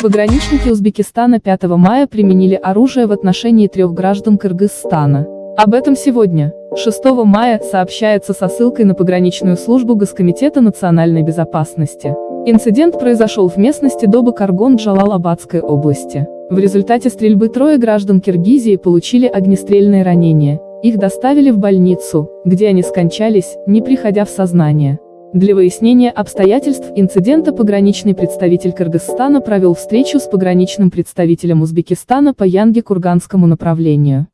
Пограничники Узбекистана 5 мая применили оружие в отношении трех граждан Кыргызстана. Об этом сегодня, 6 мая, сообщается со ссылкой на пограничную службу Госкомитета национальной безопасности. Инцидент произошел в местности Доба-Каргон Джалал-Абадской области. В результате стрельбы трое граждан Киргизии получили огнестрельные ранения. Их доставили в больницу, где они скончались, не приходя в сознание. Для выяснения обстоятельств инцидента пограничный представитель Кыргызстана провел встречу с пограничным представителем Узбекистана по Янге-Курганскому направлению.